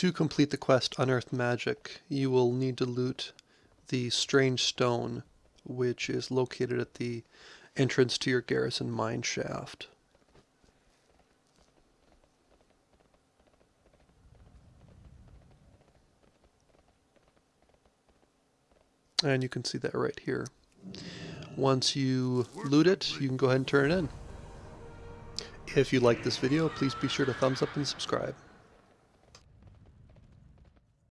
to complete the quest Unearth Magic, you will need to loot the Strange Stone, which is located at the entrance to your Garrison mine shaft. And you can see that right here. Once you loot it, you can go ahead and turn it in. If you like this video, please be sure to thumbs up and subscribe.